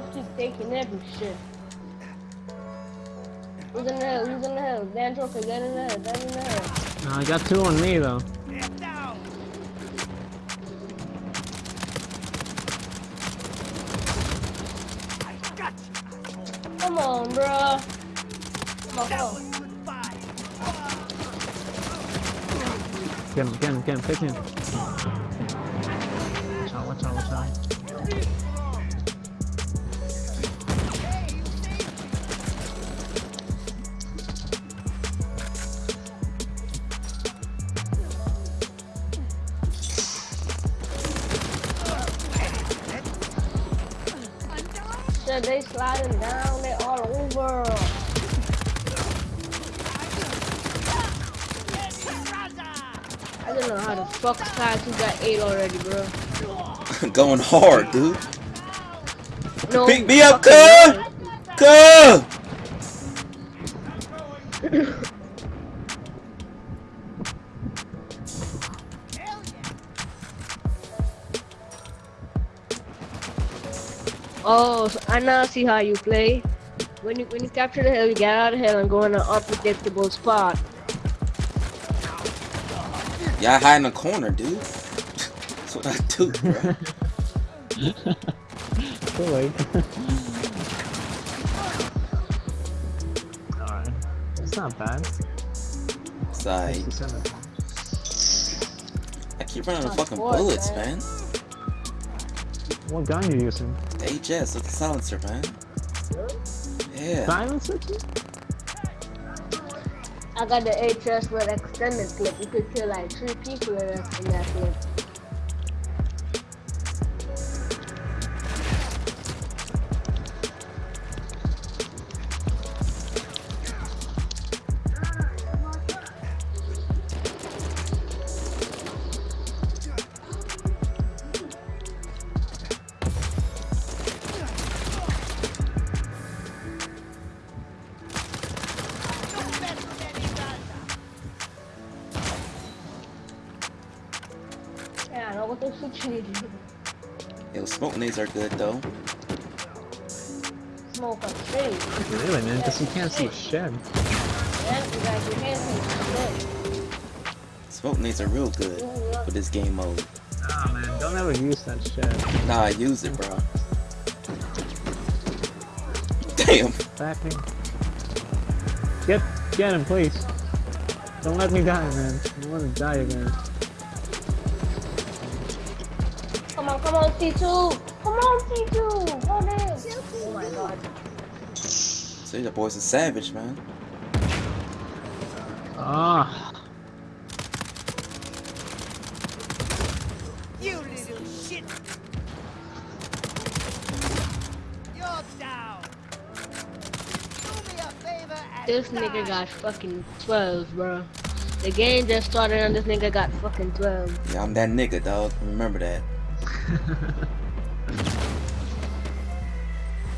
Bro, y'all taking every shit. Who's in the hill? Who's in the hill? Dan Joker, get in the hill. Get in the hill. No, I got two on me though. Get down. I got you. Come on, bro. Come on, come on. Get him, get him, get him, pick him. Shit, they sliding down. They all over. I don't know how the fuck Sky 2 got 8 already, bro. Going hard, dude. No, Pick me up, fucking cuz! Oh, so I now see how you play. When you when you capture the hill, you get out of the hill and go in an unpredictable spot. Yeah, I hide in the corner, dude. That's what I do, bro. Too late. Alright. It's not bad. It's like, I keep running out of fucking bullets, man. man. What gun you using? The HS with the silencer, man. Yeah. Silencer? I got the HS with extended clip. You could kill like three people in that, in that clip. Yeah, I know what those situations. Yo, smoke nades are good, though. Smoke on stage. Really, man? Because you can't see shit. Yeah, you guys, you can't see shit. Smoke nades are real good for this game mode. Ah, man. Don't ever use that shit. Nah, I use it, bro. Damn. Backing. Get, get him, please. Don't let me die, man. I want to die again. Come on, come on, C2. Come on, C2. Go there. Oh my god. See, the boy's a savage, man. Ah. You little shit. You're down. Do me a favor and This die. nigga got fucking 12, bro. The game just started and this nigga got fucking 12. Yeah, I'm that nigga, dog. Remember that.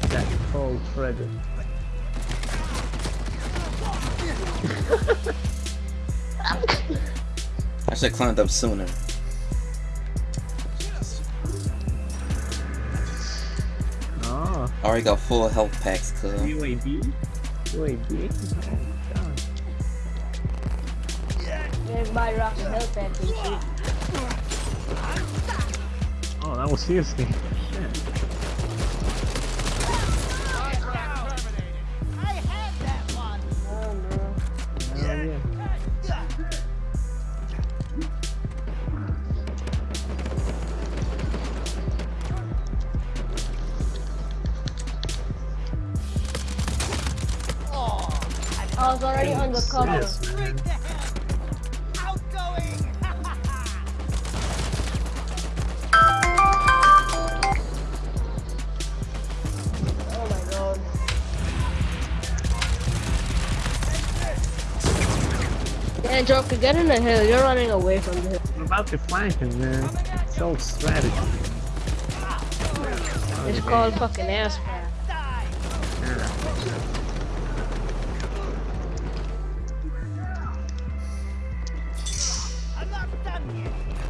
That cold treasure. I should have climbed up sooner. Oh. I already got full health packs, cuz. UAV? UAV? Oh, God. Everybody rocking health packs and shit. Oh, that was seriously. Shit. I had that one. Oh, bro. Hell Man, Joker, get in the hill. You're running away from the hill. I'm about to flank him, man. It's all strategy. It's called fucking ass. I'm not done yet.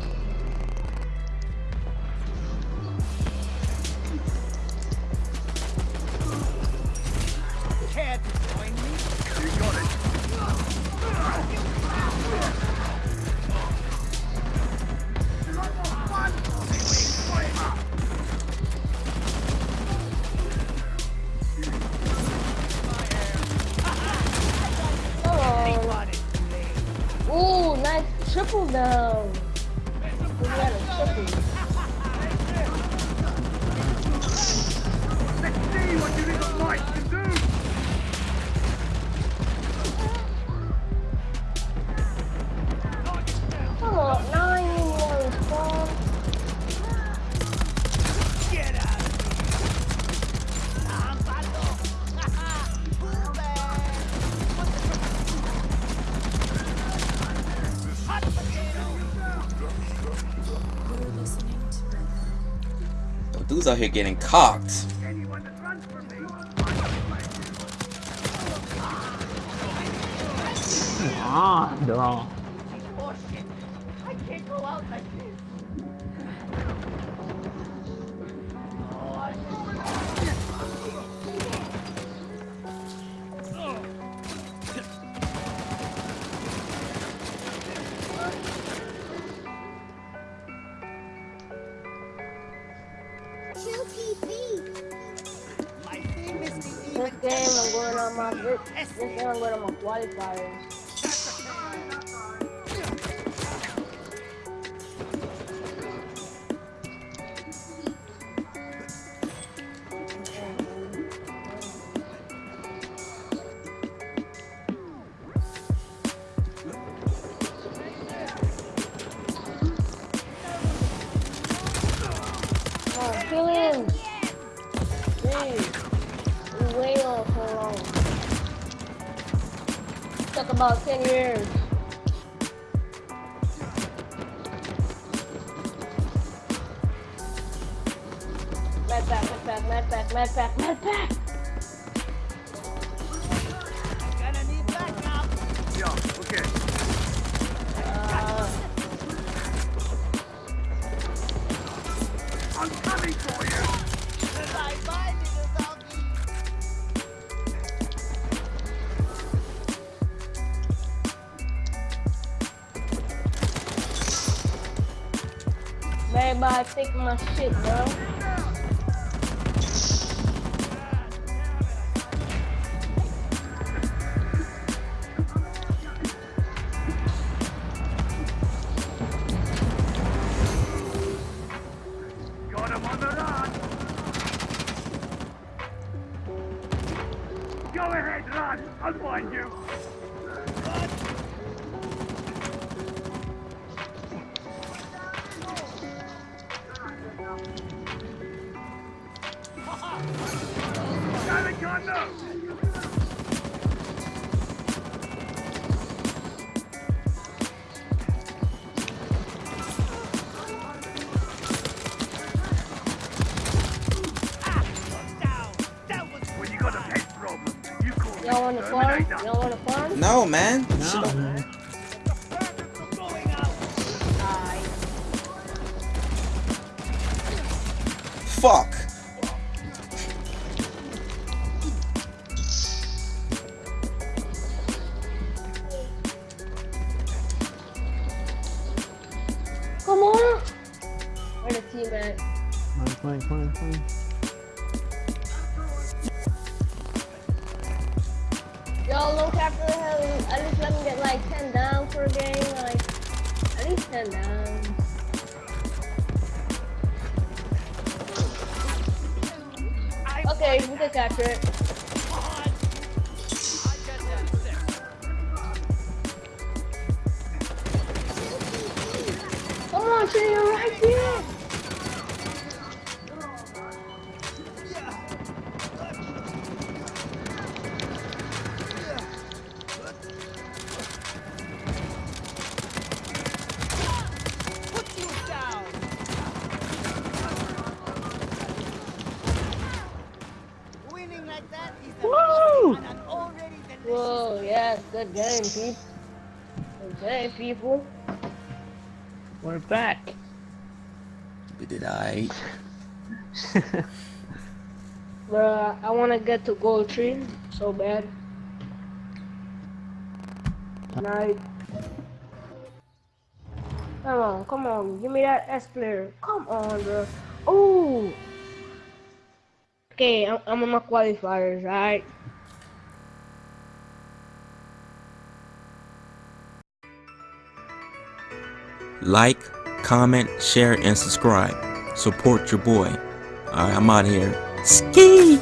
Triple down. We got a triple. The dudes out here getting cocked. Ah, dog. Going on my this, game, I'm going on my qualifiers. Took about 10 years. Med pack, med pack, med pack, med pack, med pack! Everybody take my shit, bro. You call want to farm? Exterminator. Y'all want to farm? No, man. No, Shit don't- man. the furnace was going out! Aye. Fuck. Come on! Where the team at? Come on, come on, at least 10 down. I Okay, we can capture it. Good game, people. Good game, people. We're back. We did I. Bruh, I wanna get to gold Tree so bad. Night. Come on, come on, give me that S player. Come on, bro. Ooh. Okay, I'm, I'm on my qualifiers, right? Like, comment, share, and subscribe. Support your boy. Alright, I'm out here. Ski!